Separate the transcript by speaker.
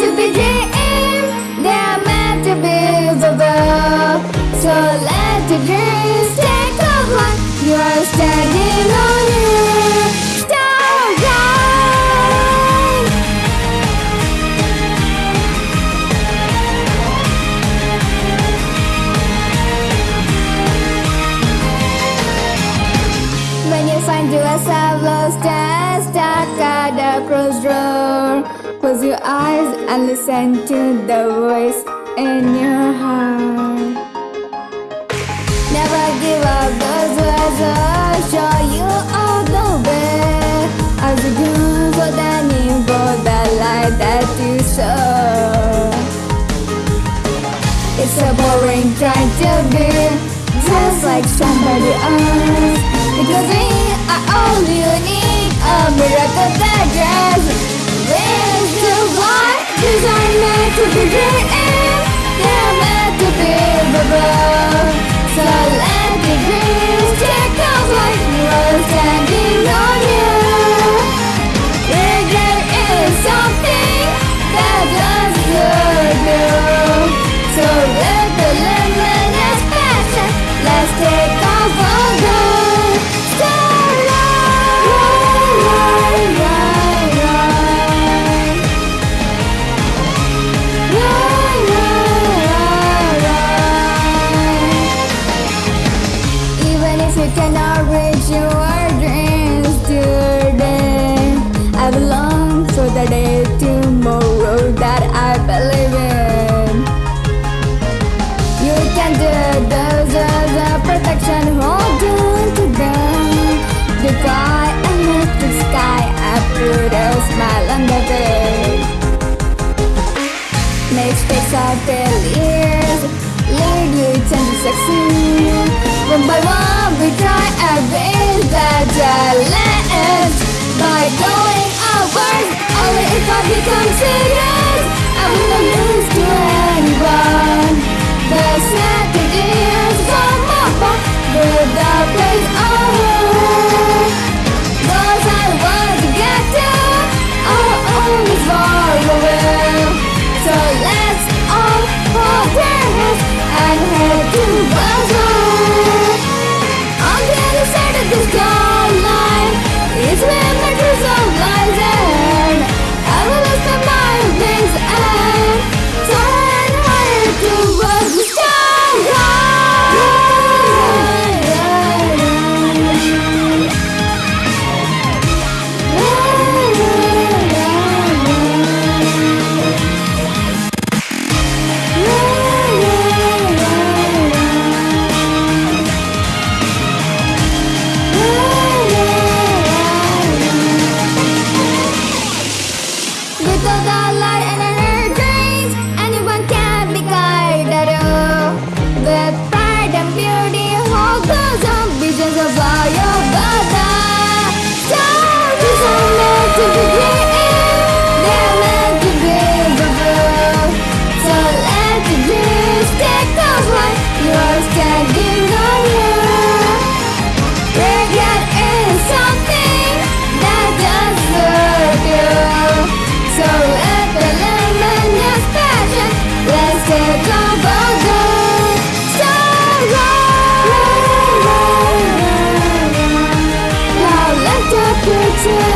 Speaker 1: to be dreamed, they are meant to be fulfilled. So let the dreams take a flight. You are standing on starlight. When you find yourself lost and stuck at the crossroad, close your eyes and listen to the voice in your heart. Never give up those words will show you all the way. As you go for the need for the light that you show. It's so boring trying to be just like somebody else. Because we are all unique, a bubble. If you cannot reach your dreams today, I belong for the day tomorrow that I believe in. You can do those as a protection, hold on to them. The sky and the sky, I put a smile on the face. Make space of failures, you to succeed. One by one, we try best, that fire. Yeah.